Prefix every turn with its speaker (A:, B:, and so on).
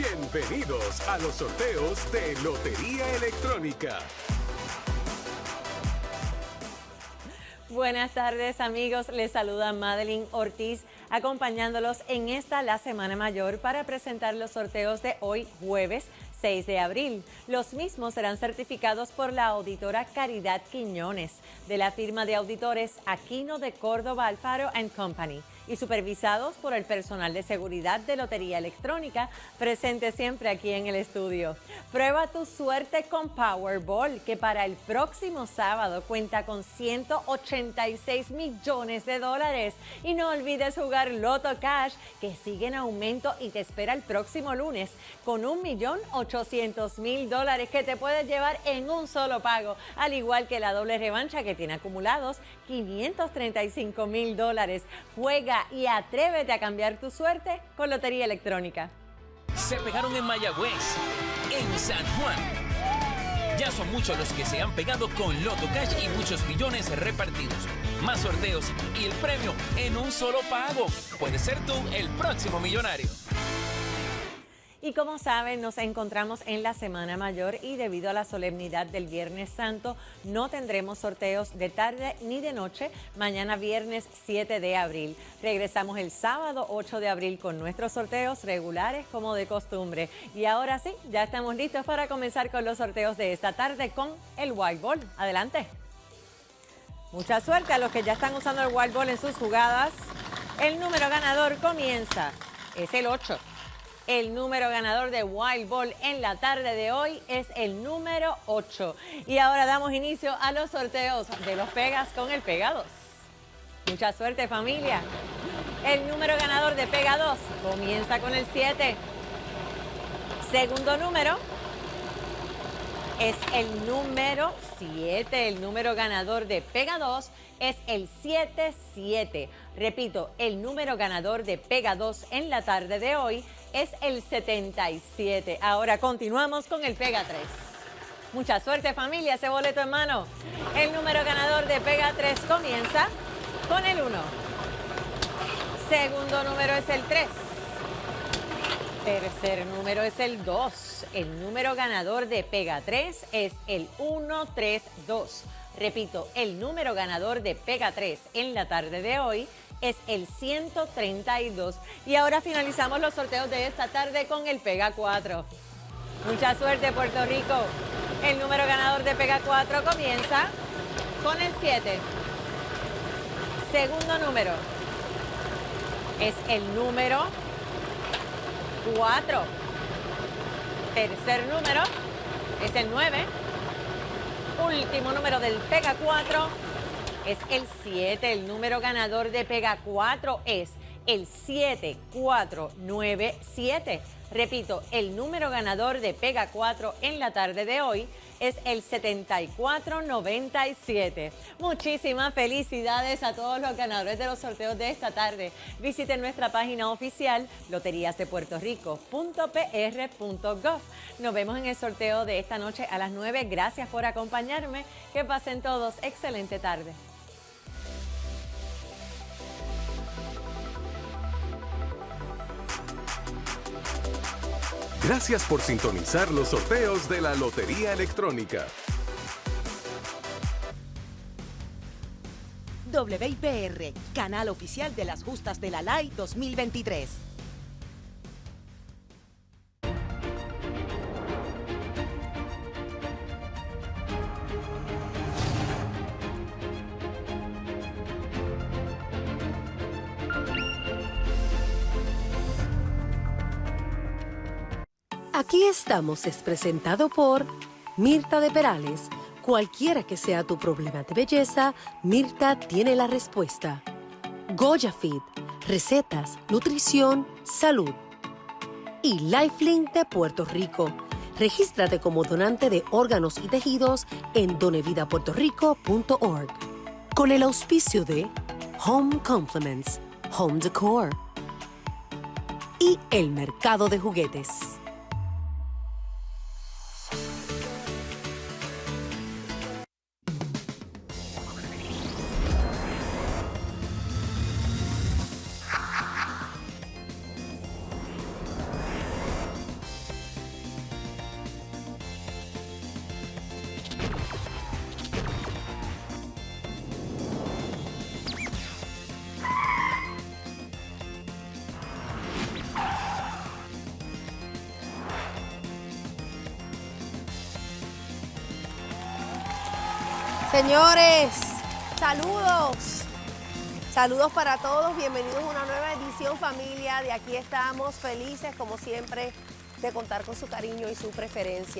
A: Bienvenidos a los sorteos de Lotería Electrónica.
B: Buenas tardes amigos, les saluda Madeline Ortiz acompañándolos en esta la Semana Mayor para presentar los sorteos de hoy jueves 6 de abril. Los mismos serán certificados por la auditora Caridad Quiñones de la firma de auditores Aquino de Córdoba Alfaro Company y supervisados por el personal de seguridad de Lotería Electrónica, presente siempre aquí en el estudio. Prueba tu suerte con Powerball, que para el próximo sábado cuenta con 186 millones de dólares. Y no olvides jugar Loto Cash, que sigue en aumento y te espera el próximo lunes con 1.800.000 dólares que te puedes llevar en un solo pago, al igual que la doble revancha que tiene acumulados 535 mil dólares. Juega y atrévete a cambiar tu suerte con Lotería Electrónica.
C: Se pegaron en Mayagüez, en San Juan. Ya son muchos los que se han pegado con Loto Cash y muchos millones repartidos. Más sorteos y el premio en un solo pago. Puedes ser tú el próximo millonario.
B: Y como saben, nos encontramos en la Semana Mayor y debido a la solemnidad del Viernes Santo, no tendremos sorteos de tarde ni de noche, mañana viernes 7 de abril. Regresamos el sábado 8 de abril con nuestros sorteos regulares como de costumbre. Y ahora sí, ya estamos listos para comenzar con los sorteos de esta tarde con el White Ball. Adelante. Mucha suerte a los que ya están usando el White Ball en sus jugadas. El número ganador comienza, es el 8. El número ganador de Wild Ball en la tarde de hoy es el número 8. Y ahora damos inicio a los sorteos de los Pegas con el Pega 2. Mucha suerte familia. El número ganador de Pega 2 comienza con el 7. Segundo número es el número 7. El número ganador de Pega 2 es el 77. Repito, el número ganador de Pega 2 en la tarde de hoy es el 77. Ahora continuamos con el Pega 3. Mucha suerte familia, ese boleto en mano. El número ganador de Pega 3 comienza con el 1. Segundo número es el 3. Tercer número es el 2. El número ganador de Pega 3 es el 132. Repito, el número ganador de Pega 3 en la tarde de hoy es el 132. Y ahora finalizamos los sorteos de esta tarde con el Pega 4. Mucha suerte Puerto Rico. El número ganador de Pega 4 comienza con el 7. Segundo número es el número 4. Tercer número es el 9. Último número del Pega 4 es el 7. El número ganador de Pega 4 es el 7497. Repito, el número ganador de Pega 4 en la tarde de hoy es el 7497. Muchísimas felicidades a todos los ganadores de los sorteos de esta tarde. Visiten nuestra página oficial loteriasdepuertorico.pr.gov. Nos vemos en el sorteo de esta noche a las 9. Gracias por acompañarme. Que pasen todos. Excelente tarde.
A: Gracias por sintonizar los sorteos de la Lotería Electrónica.
D: WIPR, canal oficial de las justas de la LAI 2023.
E: Aquí estamos es presentado por Mirta de Perales. Cualquiera que sea tu problema de belleza, Mirta tiene la respuesta. Goya Fit, recetas, nutrición, salud. Y Lifelink de Puerto Rico. Regístrate como donante de órganos y tejidos en donevidapuertorico.org. Con el auspicio de Home Compliments, Home Decor y el mercado de juguetes.
F: Señores, saludos. Saludos para todos, bienvenidos a una nueva edición familia. De aquí estamos felices como siempre de contar con su cariño y su preferencia.